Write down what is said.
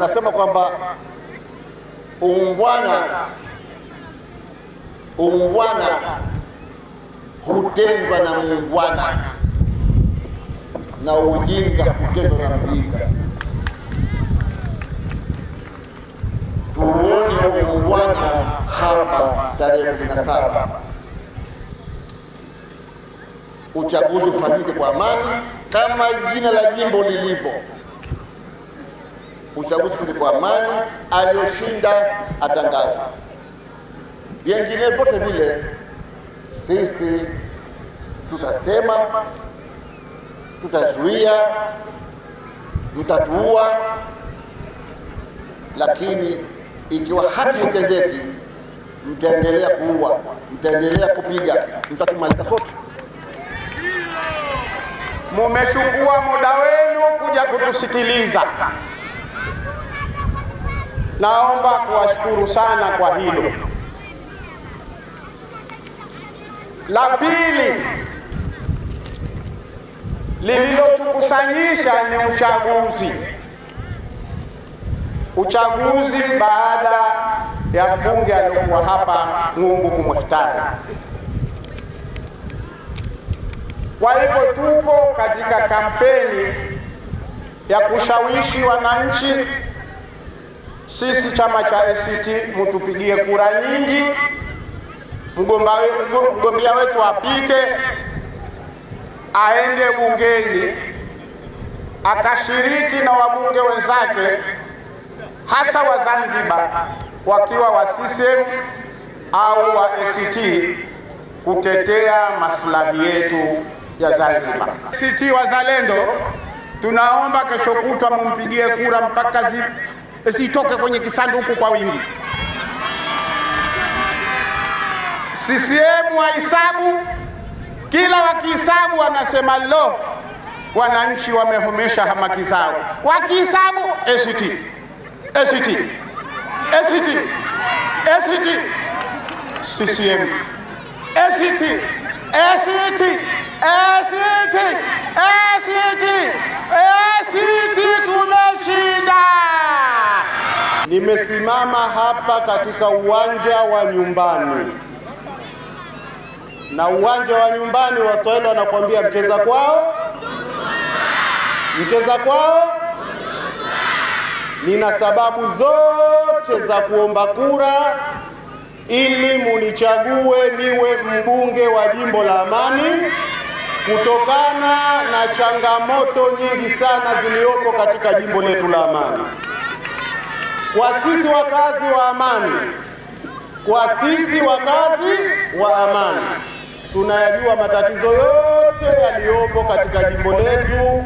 Nasema kwamba uungwana uungwana hutengwa na muungwana na ujinga hutendwa na mjinga. Tuone uungwana hapa tarehe kumi na saba uchaguzi ufanyike kwa amani kama jina la jimbo lilivyo uchaguzi kwa amani, aliyoshinda atangazwe. Vingine vyote vile sisi tutasema, tutazuia, mtatuua, lakini ikiwa haki itendeki, mtaendelea kuua, mtaendelea kupiga, mtatumaliza sote. Mumechukua muda wenu kuja kutusikiliza. Naomba kuwashukuru sana kwa hilo. La pili lililotukusanyisha ni uchaguzi. Uchaguzi baada ya mbunge aliyokuwa hapa Ng'ungu kumwhtari. Kwa hivyo tupo katika kampeni ya kushawishi wananchi sisi chama cha ACT mtupigie kura nyingi, mgombea wetu apite, aende bungeni akashiriki na wabunge wenzake, hasa wa Zanzibar wakiwa wa CCM au wa ACT kutetea maslahi yetu ya Zanzibar. ACT Wazalendo, tunaomba kesho kutwa mumpigie kura mpaka zi zitoke kwenye kisanduku kwa wingi. CCM wahesabu, kila wakihesabu wanasema lo, wananchi wamehomesha hamaki zao. Wakihesabu ACT, ACT, ACT, ACT, CCM, ACT, ACT, Nimesimama hapa katika uwanja wa nyumbani, na uwanja wa nyumbani Waswahili wanakuambia mcheza kwao, mcheza kwao. Nina sababu zote za kuomba kura ili munichague niwe mbunge wa jimbo la Amani kutokana na changamoto nyingi sana zilizopo katika jimbo letu la Amani. Kwa sisi wakazi wa Amani, kwa sisi wakazi wa Amani. Tunayajua matatizo yote yaliyopo katika jimbo letu